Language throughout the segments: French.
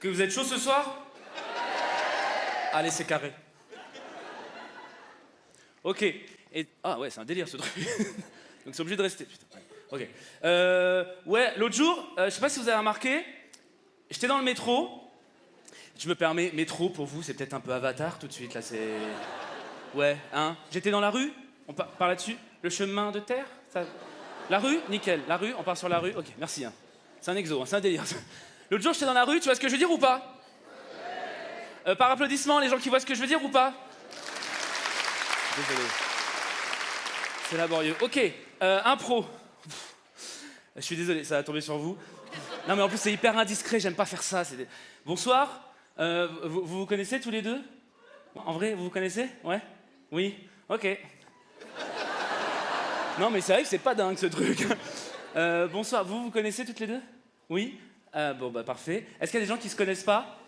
Que vous êtes chaud ce soir? Allez, c'est carré. Ok. Ah ouais, c'est un délire ce truc. Donc c'est obligé de rester. Putain. Ok. Euh, ouais, l'autre jour, euh, je sais pas si vous avez remarqué, j'étais dans le métro. Je me permets, métro pour vous, c'est peut-être un peu avatar tout de suite là, c'est. Ouais, hein? J'étais dans la rue, on par, par là-dessus. Le chemin de terre ça... La rue? Nickel. La rue, on part sur la rue. Ok, merci. Hein. C'est un exo, hein, c'est un délire. L'autre jour, j'étais dans la rue, tu vois ce que je veux dire ou pas euh, Par applaudissement, les gens qui voient ce que je veux dire ou pas Désolé. C'est laborieux. Ok, euh, impro. Je suis désolé, ça va tomber sur vous. Non mais en plus c'est hyper indiscret, j'aime pas faire ça. des- Bonsoir, euh, vous, vous vous connaissez tous les deux En vrai, vous vous connaissez Ouais Oui Ok. Non mais c'est vrai que c'est pas dingue ce truc. Euh, bonsoir, vous vous connaissez toutes les deux Oui Euh, Bon bah parfait. Est-ce qu'il y a des gens qui se connaissent pas?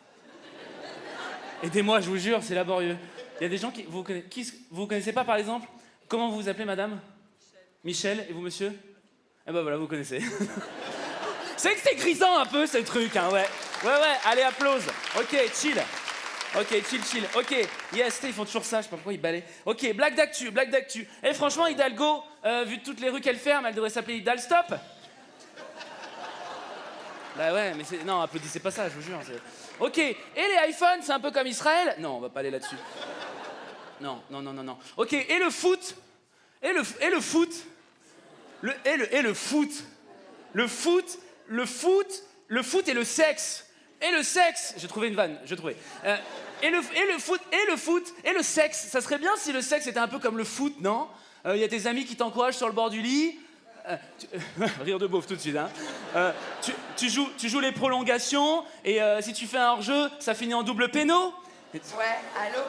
Aidez-moi, je vous jure, c'est laborieux. Il y a des gens qui vous connaissez, vous connaissez pas par exemple? Comment vous vous appelez madame? Michel. Et vous monsieur? Eh ben voilà, vous connaissez. c'est que c'est grisant un peu ce truc, hein, ouais. Ouais, ouais, allez, applause. Ok, chill. Ok, chill, chill. Ok, yes, ils font toujours ça, je sais pas pourquoi ils balaient. Ok, blague d'actu, blague d'actu. Et franchement, Hidalgo, euh, vu toutes les rues qu'elle ferme, elle devrait s'appeler Hidalstop. Bah ouais, mais c'est. Non, applaudissez pas ça, je vous jure. Ok, et les iPhones, c'est un peu comme Israël? Non, on va pas aller là-dessus. Non, non, non, non, non. Ok, et le foot? Et le, et le foot? Le, et, le, et le foot? Le foot, le foot, le foot et le sexe Et le sexe J'ai trouvé une vanne, j'ai trouvé. Euh, et, le, et le foot, et le foot, et le sexe Ça serait bien si le sexe était un peu comme le foot, non? Il y a tes amis qui t'encouragent sur le bord du lit. Euh, rire de beauf tout de suite, hein. Euh, tu, tu joues, tu joues les prolongations, et euh, si tu fais un hors-jeu, ça finit en double péno? Ouais, allô?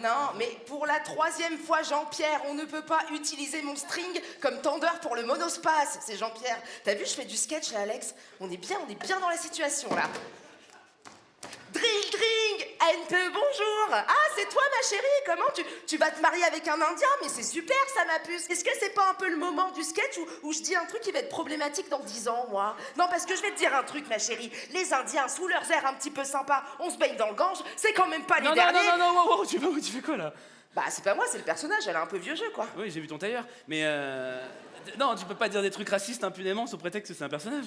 Non, mais pour la troisième fois, Jean-Pierre, on ne peut pas utiliser mon string comme tendeur pour le monospace. C'est Jean-Pierre. T'as vu, je fais du sketch là, Alex? On est bien, on est bien dans la situation là. NPE, bonjour. Ah, c'est toi, ma chérie. Comment tu, tu vas te marier avec un Indien? Mais c'est super, ça, ma puce. Est-ce que c'est pas un peu le moment du sketch où, où je dis un truc qui va être problématique dans 10 ans, moi? Non, parce que je vais te dire un truc, ma chérie. Les Indiens, sous leurs airs un petit peu sympas, on se baigne dans le Gange, c'est quand même pas les Non, non, derniers. non, non, non, wow, wow, tu, fais, tu fais quoi là? Bah, c'est pas moi, c'est le personnage, elle a un peu vieux jeu, quoi. Oui, j'ai vu ton tailleur, mais euh... Non, tu peux pas dire des trucs racistes impunément sous prétexte que c'est un personnage.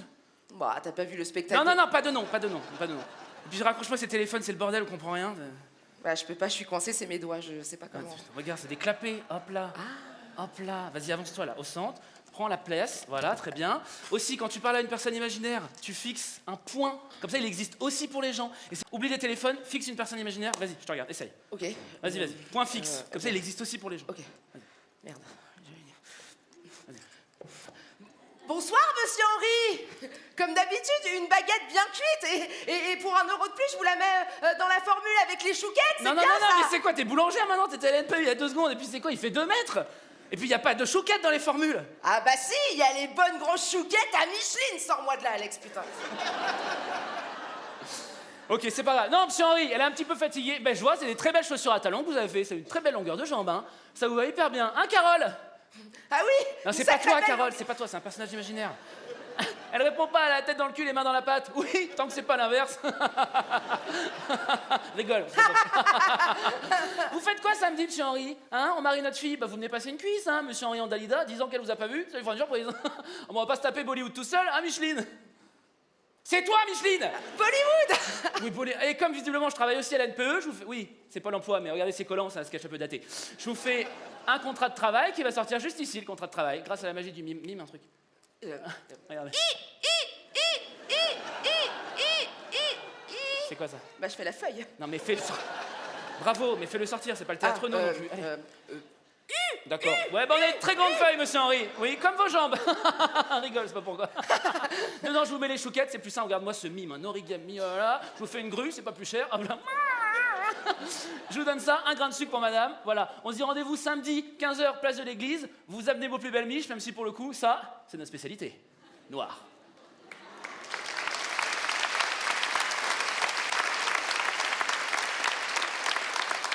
Bah, t'as pas vu le spectacle Non, non, non, pas de nom, pas de nom, pas de nom. Et puis je raccroche pas ces téléphones, c'est le bordel, on comprend rien. Bah, je peux pas, je suis coincée, c'est mes doigts, je sais pas Ah, comment. putain, regarde, c'est des clapets, hop là. Hop là, vas-y, avance-toi là, au centre. Prends la place, voilà, très bien. Aussi, quand tu parles à une personne imaginaire, tu fixes un point. Comme ça, il existe aussi pour les gens. Et oublie les téléphones, fixe une personne imaginaire. Vas-y, je te regarde, essaye. Ok. Vas-y, vas-y. Point fixe. Comme ça, il existe aussi pour les gens. Ok. Merde. Bonsoir, monsieur Henri Comme d'habitude, une baguette bien cuite et, et- et pour un euro de plus, je vous la mets euh, dans la formule avec les chouquettes, c'est Non, non, bien non, non, ça mais c'est quoi T'es boulangère maintenant T'étais à l'NPE il y a deux secondes, et puis c'est quoi Il fait deux mètres Et puis il y a pas de chouquette dans les formules Ah bah si, il y a les bonnes grosses chouquettes à Micheline Sors-moi de là, Alex, putain Ok, c'est pas grave. Non, monsieur Henri, elle est un petit peu fatiguée. Ben, je vois, c'est des très belles chaussures à talons que vous avez fait. C'est une très belle longueur de jambe, hein. Ça vous va hyper bien. Hein, Carole? Ah oui Non, c'est pas toi, Carole, c'est pas toi, c'est un personnage imaginaire. Elle répond pas à la tête dans le cul, les mains dans la patte. Oui, tant que c'est pas l'inverse. Rigole. vous faites quoi samedi, monsieur Henri Hein? On marie notre fille Bah, vous venez passer une cuisse, hein, monsieur Henri en Dalida. 10 ans qu'elle vous a pas vu, ça lui fera une surprise. on va pas se taper Bollywood tout seul, hein, Micheline? C'est toi, Micheline Bollywood oui, les- Et comme visiblement je travaille aussi à l'NPE, je vous fais. Oui, c'est pas l'emploi, mais regardez ces collants, c'est un sketch un peu daté. Je vous fais un contrat de travail qui va sortir juste ici, le contrat de travail, grâce à la magie du mime, mime un truc. Euh, Regardez. C'est quoi ça? Bah je fais la feuille Non, mais fais le sortir. Bravo, mais fais-le sortir, c'est pas le théâtre, Ah, non, euh, non plus. Allez. euh, euh, D'accord. Ouais, bah on a très grande feuille, monsieur Henri. Oui, comme vos jambes. Rigole, c'est pas pourquoi. non, non, je vous mets les chouquettes, c'est plus simple. Regarde-moi ce mime, un origami, voilà. Je vous fais une grue, c'est pas plus cher. Hop là. Je vous donne ça, un grain de sucre pour madame. Voilà, on se dit rendez-vous samedi, 15h, place de l'église. Vous amenez vos plus belles miches, même si pour le coup, ça, c'est notre spécialité. Noir.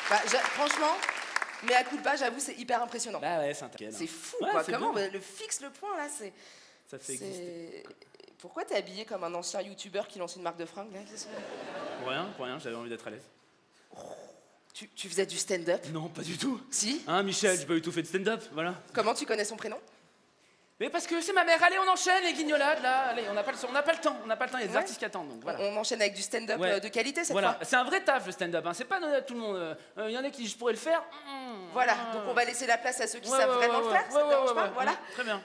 Bah, franchement, mais à coup de pas, j'avoue, c'est hyper impressionnant. Bah ouais, c'est fou, Ouais, quoi. Comment le fixe le point là, c'est. Ça fait exister. Pourquoi t'es habillé comme un ancien youtubeur qui lance une marque de fringues là Pour rien, pour rien, j'avais envie d'être à l'aise. tu, tu faisais du stand-up? Non, pas du tout. Si Hein, Michel, j'ai pas du tout fait de stand-up, voilà. Comment tu connais son prénom? Mais parce que c'est ma mère. Allez, on enchaîne les guignolades là. Allez, on n'a pas, le- on n'a pas le temps. On n'a pas le temps. Il y a des Ouais. artistes qui attendent. Donc voilà. On enchaîne avec du stand-up Ouais. euh, de qualité cette Voilà, fois c'est un vrai taf le stand-up. Hein. C'est pas donné à tout le monde. Euh, Il y en a qui je pourrais le faire. Mmh. Voilà, Ah. donc on va laisser la place à ceux qui Ouais, savent ouais, vraiment ouais, le faire, ouais, ça te ouais, dérange ouais, pas ouais. Voilà. Mmh, Très bien.